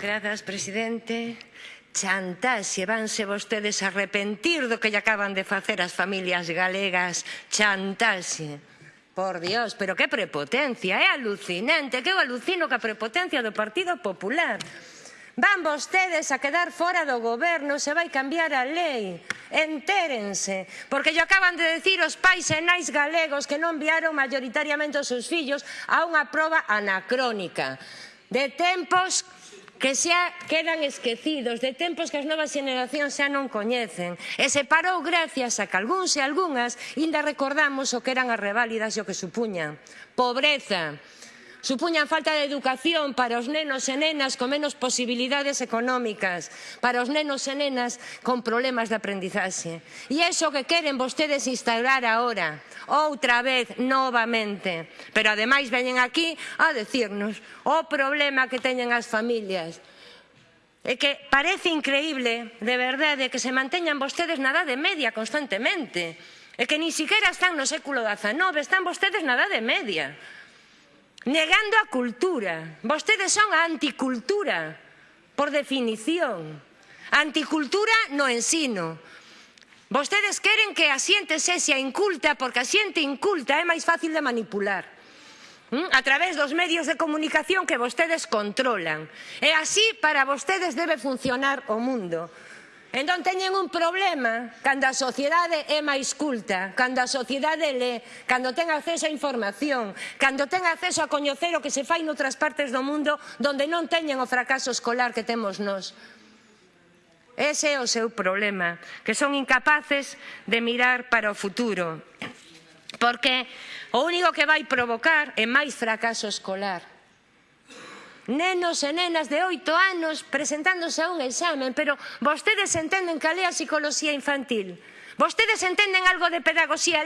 Grazas, presidente. Chantaxe, vanse vostedes arrepentir do que lle acaban de facer as familias galegas. Chantaxe. Por Dios, pero que prepotencia, é alucinante, que eu alucino ca prepotencia do Partido Popular. Van vostedes a quedar fora do goberno, se vai cambiar a lei. Entérense, porque yo acaban de decir os pais e nais galegos que non enviaron maioritariamente os seus fillos a unha proba anacrónica de tempos que xa quedan esquecidos, de tempos que as novas xeneracións xa non coñecen. E se parou gracias a que algúns e algunhas inda recordamos o que eran as reválidas e o que supuñan. Pobreza, Supuñan falta de educación para os nenos e nenas con menos posibilidades económicas, para os nenos e nenas con problemas de aprendizaxe. E iso que queren vostedes instaurar agora, outra vez, novamente. Pero ademais veñen aquí a decirnos o problema que teñen as familias. É que parece increíble, de verdade, que se manteñan vostedes na edade media constantemente. É que ni siquiera están no século XIX, están vostedes na edade media negando a cultura. Vostedes son a anticultura, por definición. Anticultura no ensino. Vostedes queren que a xente sexa inculta, porque a xente inculta é máis fácil de manipular ¿Mm? a través dos medios de comunicación que vostedes controlan. E así para vostedes debe funcionar o mundo. Entón teñen un problema cando a sociedade é máis culta, cando a sociedade lé, cando ten acceso a información, cando ten acceso a coñecer o que se fai noutras partes do mundo donde non teñen o fracaso escolar que temos nós. Ese é o seu problema, que son incapaces de mirar para o futuro, porque o único que vai provocar é máis fracaso escolar nenos e nenas de oito anos presentándose a un examen, pero vostedes entenden cal é a psicoloxía infantil. Vostedes entenden algo de pedagogía